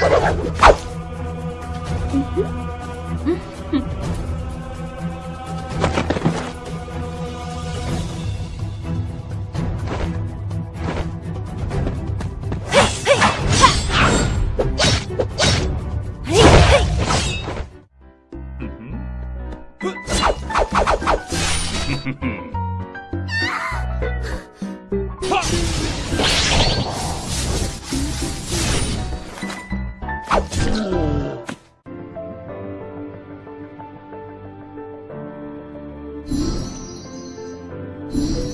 Mm-hmm. Mm-hmm.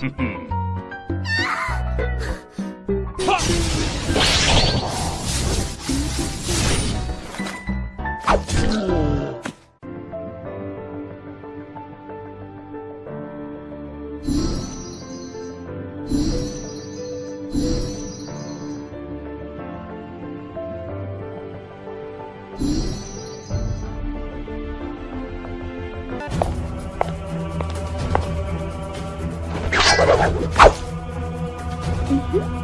Hmm. Mm-hmm.